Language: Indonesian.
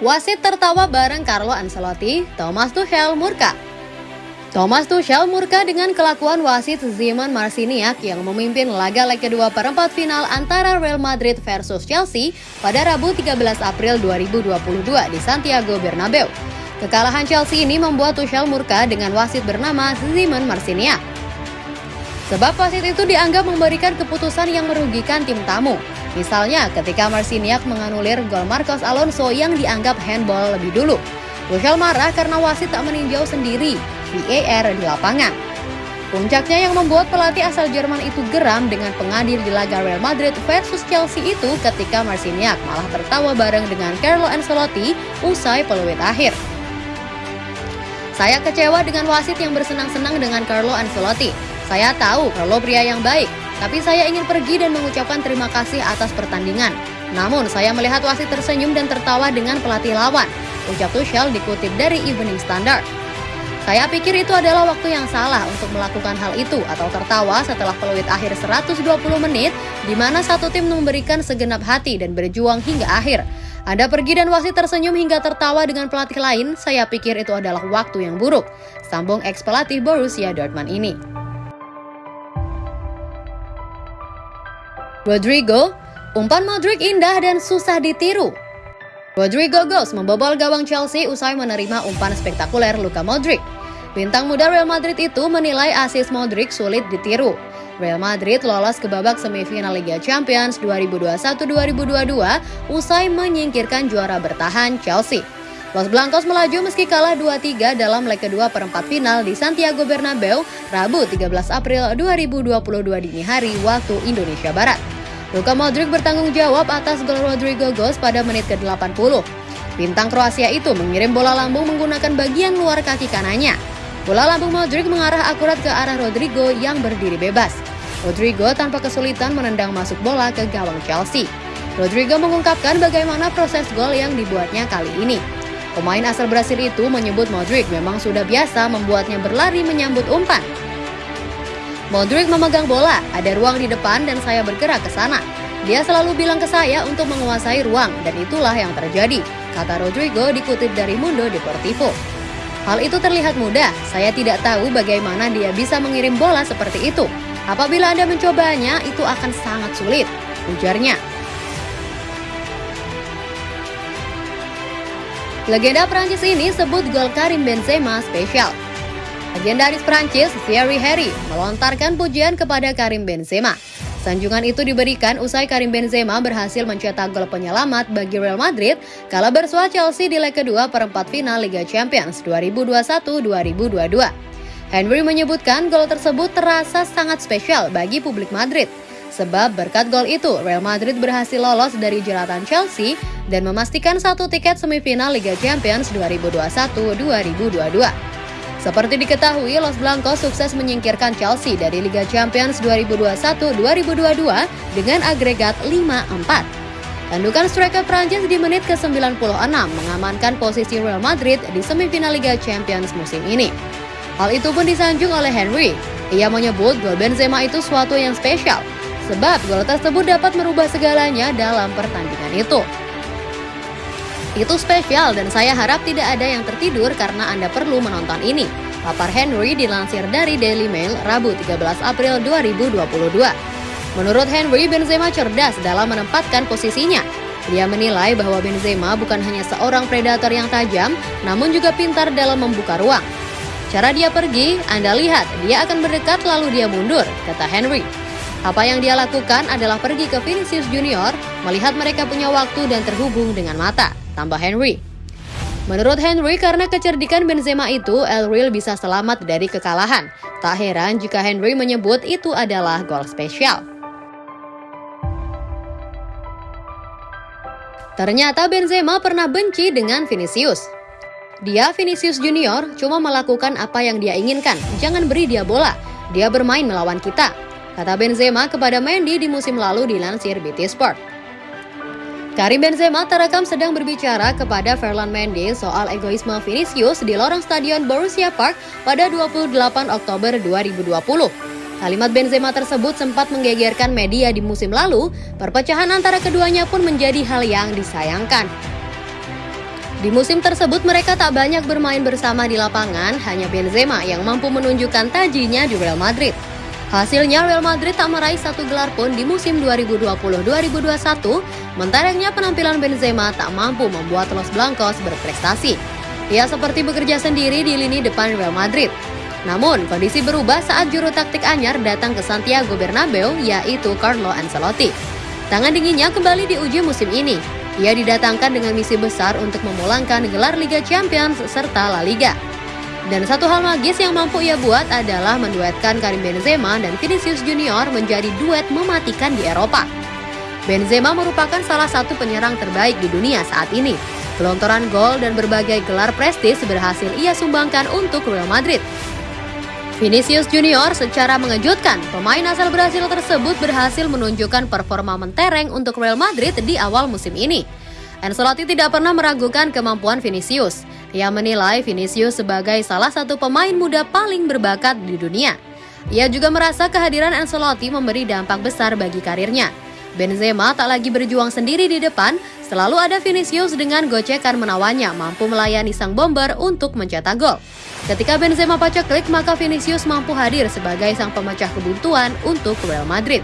Wasit tertawa bareng Carlo Ancelotti, Thomas Tuchel murka. Thomas Tuchel murka dengan kelakuan wasit Zeman Marciniak yang memimpin laga leg kedua perempat final antara Real Madrid versus Chelsea pada Rabu 13 April 2022 di Santiago Bernabeu. Kekalahan Chelsea ini membuat Tuchel murka dengan wasit bernama Zeman Marciniak. Sebab wasit itu dianggap memberikan keputusan yang merugikan tim tamu. Misalnya ketika Marciniak menganulir gol Marcos Alonso yang dianggap handball lebih dulu. Tuchel marah karena wasit tak meninjau sendiri VAR di lapangan. Puncaknya yang membuat pelatih asal Jerman itu geram dengan pengadil di laga Real Madrid versus Chelsea itu ketika Marciniak malah tertawa bareng dengan Carlo Ancelotti usai peluit akhir. Saya kecewa dengan wasit yang bersenang-senang dengan Carlo Ancelotti. Saya tahu Carlo pria yang baik, tapi saya ingin pergi dan mengucapkan terima kasih atas pertandingan. Namun, saya melihat wasit tersenyum dan tertawa dengan pelatih lawan. Ucap Tuchel dikutip dari Evening Standard. Saya pikir itu adalah waktu yang salah untuk melakukan hal itu atau tertawa setelah peluit akhir 120 menit di mana satu tim memberikan segenap hati dan berjuang hingga akhir. Anda pergi dan wasit tersenyum hingga tertawa dengan pelatih lain, saya pikir itu adalah waktu yang buruk. Sambung ex-pelatih Borussia Dortmund ini. Rodrigo, umpan Modric indah dan susah ditiru. Rodrigo Goes membobol gawang Chelsea usai menerima umpan spektakuler Luka Modric. Bintang muda Real Madrid itu menilai asis Modric sulit ditiru. Real Madrid lolos ke babak semifinal Liga Champions 2021-2022 usai menyingkirkan juara bertahan Chelsea. Los Blancos melaju meski kalah 2-3 dalam leg kedua perempat final di Santiago Bernabeu, Rabu 13 April 2022 dini hari waktu Indonesia Barat. Luka Modric bertanggung jawab atas gol Rodrigo Gos pada menit ke-80. Bintang Kroasia itu mengirim bola lambung menggunakan bagian luar kaki kanannya. Bola lambung Modric mengarah akurat ke arah Rodrigo yang berdiri bebas. Rodrigo tanpa kesulitan menendang masuk bola ke gawang Chelsea. Rodrigo mengungkapkan bagaimana proses gol yang dibuatnya kali ini. Pemain asal Brasil itu menyebut Modric memang sudah biasa membuatnya berlari menyambut umpan. Modric memegang bola, ada ruang di depan dan saya bergerak ke sana. Dia selalu bilang ke saya untuk menguasai ruang dan itulah yang terjadi, kata Rodrigo dikutip dari Mundo Deportivo. Hal itu terlihat mudah, saya tidak tahu bagaimana dia bisa mengirim bola seperti itu. Apabila Anda mencobanya, itu akan sangat sulit, ujarnya. Legenda Prancis ini sebut gol Karim Benzema spesial. Legendaris Prancis Thierry Henry melontarkan pujian kepada Karim Benzema. Sanjungan itu diberikan usai Karim Benzema berhasil mencetak gol penyelamat bagi Real Madrid kala bersua Chelsea di leg kedua perempat final Liga Champions 2021-2022. Henry menyebutkan gol tersebut terasa sangat spesial bagi publik Madrid. Sebab berkat gol itu, Real Madrid berhasil lolos dari jeratan Chelsea dan memastikan satu tiket semifinal Liga Champions 2021-2022. Seperti diketahui, Los Blancos sukses menyingkirkan Chelsea dari Liga Champions 2021-2022 dengan agregat 5-4. Tandukan striker Prancis di menit ke-96 mengamankan posisi Real Madrid di semifinal Liga Champions musim ini. Hal itu pun disanjung oleh Henry. Ia menyebut gol Benzema itu suatu yang spesial sebab gol tersebut dapat merubah segalanya dalam pertandingan itu. Itu spesial dan saya harap tidak ada yang tertidur karena Anda perlu menonton ini. Papar Henry dilansir dari Daily Mail Rabu 13 April 2022. Menurut Henry, Benzema cerdas dalam menempatkan posisinya. Dia menilai bahwa Benzema bukan hanya seorang predator yang tajam, namun juga pintar dalam membuka ruang. Cara dia pergi, Anda lihat, dia akan berdekat lalu dia mundur, kata Henry. Apa yang dia lakukan adalah pergi ke Vinicius Junior, melihat mereka punya waktu dan terhubung dengan mata, tambah Henry. Menurut Henry, karena kecerdikan Benzema itu, El Real bisa selamat dari kekalahan. Tak heran jika Henry menyebut itu adalah gol spesial. Ternyata Benzema pernah benci dengan Vinicius. Dia, Vinicius Junior, cuma melakukan apa yang dia inginkan. Jangan beri dia bola. Dia bermain melawan kita kata Benzema kepada Mendy di musim lalu dilansir BT Sport. Karim Benzema terekam sedang berbicara kepada Ferland Mendy soal egoisme Vinicius di lorong stadion Borussia Park pada 28 Oktober 2020. Kalimat Benzema tersebut sempat menggegerkan media di musim lalu, perpecahan antara keduanya pun menjadi hal yang disayangkan. Di musim tersebut mereka tak banyak bermain bersama di lapangan, hanya Benzema yang mampu menunjukkan tajinya di Real Madrid. Hasilnya Real Madrid tak meraih satu gelar pun di musim 2020-2021, menterengnya penampilan Benzema tak mampu membuat Los Blancos berprestasi. Ia seperti bekerja sendiri di lini depan Real Madrid. Namun, kondisi berubah saat juru taktik anyar datang ke Santiago Bernabeu, yaitu Carlo Ancelotti. Tangan dinginnya kembali diuji musim ini, ia didatangkan dengan misi besar untuk memulangkan gelar Liga Champions serta La Liga. Dan satu hal magis yang mampu ia buat adalah menduetkan Karim Benzema dan Vinicius Junior menjadi duet mematikan di Eropa. Benzema merupakan salah satu penyerang terbaik di dunia saat ini. Gelontoran gol dan berbagai gelar prestis berhasil ia sumbangkan untuk Real Madrid. Vinicius Junior secara mengejutkan, pemain asal Brasil tersebut berhasil menunjukkan performa mentereng untuk Real Madrid di awal musim ini. Ancelotti tidak pernah meragukan kemampuan Vinicius. Ia menilai Vinicius sebagai salah satu pemain muda paling berbakat di dunia. Ia juga merasa kehadiran Ancelotti memberi dampak besar bagi karirnya. Benzema tak lagi berjuang sendiri di depan, selalu ada Vinicius dengan gocekan menawannya mampu melayani sang bomber untuk mencetak gol. Ketika Benzema pacak klik, maka Vinicius mampu hadir sebagai sang pemecah kebuntuan untuk Real Madrid.